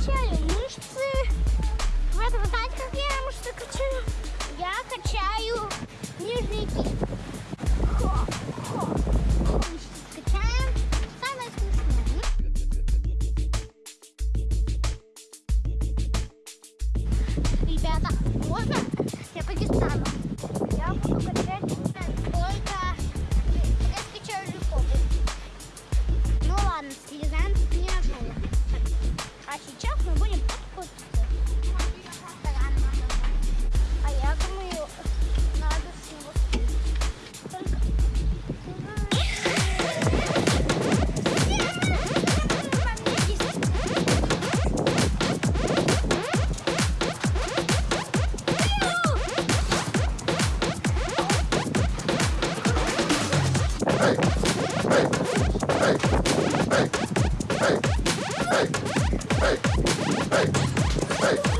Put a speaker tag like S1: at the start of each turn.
S1: качаю мышцы. Вы это знаете, как я мышцы качаю? Я качаю нижние. кисть. Качаем. Самое смешное. Ребята, можно? Hey! hey hey hey hey hey hey hey hey